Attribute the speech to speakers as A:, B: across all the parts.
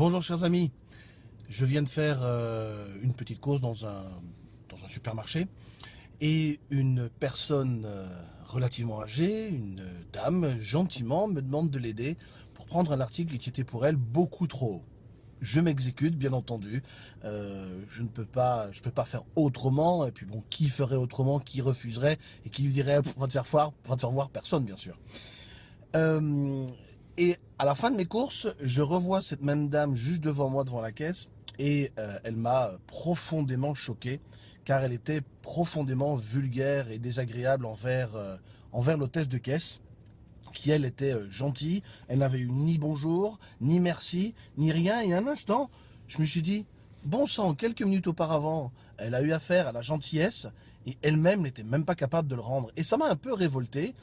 A: Bonjour chers amis, je viens de faire euh, une petite course dans un, supermarché et une personne euh, relativement âgée, une dame, gentiment me demande de l'aider pour prendre un article qui était pour elle beaucoup trop haut. Je m'exécute, bien entendu. Euh, je ne peux pas, je peux pas faire autrement. Et puis bon, qui ferait autrement, qui refuserait et qui lui dirait va te faire voir, va te faire voir personne, bien sûr. Et à la fin de mes courses, je revois cette même dame juste devant moi, devant la caisse, et euh, elle m'a profondément choqué, car elle était profondément vulgaire et désagréable envers, euh, envers l'hôtesse de caisse, qui elle était euh, gentille, elle n'avait eu ni bonjour, ni merci, ni rien, et un instant, je me suis dit, bon sang, quelques minutes auparavant, elle a eu affaire à la gentillesse, et elle-même n'était même pas capable de le rendre. Et ça m'a un peu révolté,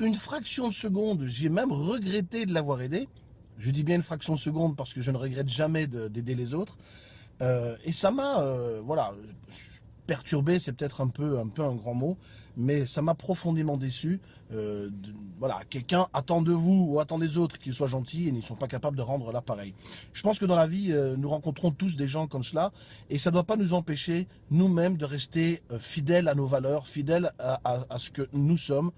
A: une fraction de seconde, j'ai même regretté de l'avoir aidé. Je dis bien une fraction de seconde parce que je ne regrette jamais d'aider les autres. Euh, et ça m'a, euh, voilà, perturbé, c'est peut-être un peu, un peu un grand mot, mais ça m'a profondément déçu. Euh, voilà, quelqu'un attend de vous ou attend des autres qu'ils soient gentils et ne sont pas capables de rendre l'appareil. Je pense que dans la vie, nous rencontrons tous des gens comme cela et ça ne doit pas nous empêcher nous-mêmes de rester fidèles à nos valeurs, fidèles à ce que nous sommes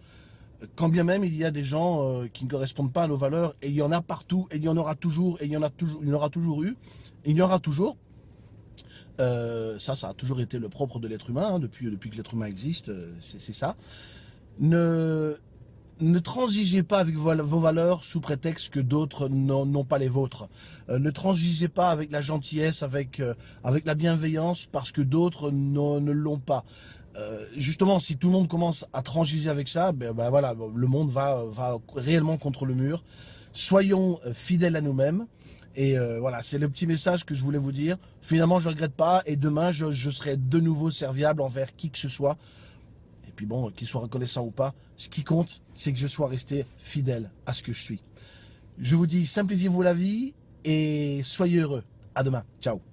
A: quand bien même il y a des gens euh, qui ne correspondent pas à nos valeurs, et il y en a partout, et il y en aura toujours, et il y en a toujours, aura toujours eu, il y en aura toujours. Euh, ça, ça a toujours été le propre de l'être humain, hein, depuis, depuis que l'être humain existe, euh, c'est ça. Ne, ne transigez pas avec vos valeurs sous prétexte que d'autres n'ont pas les vôtres. ne transigez pas avec la gentillesse, avec, avec la bienveillance, parce que d'autres ne l'ont pas. Euh, justement, si tout le monde commence à transiger avec ça, ben, ben, voilà, le monde va, réellement contre le mur. Soyons euh, fidèles à nous-mêmes. Et euh, voilà, c'est le petit message que je voulais vous dire. Finalement, je ne regrette pas. Et demain, je, je, serai de nouveau serviable envers qui que ce soit. Et puis bon, qu'il soit reconnaissant ou pas, ce qui compte, c'est que je sois resté fidèle à ce que je suis. Je vous dis, simplifiez-vous la vie et soyez heureux. À demain. Ciao.